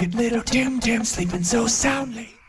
Good little Tim Tim sleeping so soundly.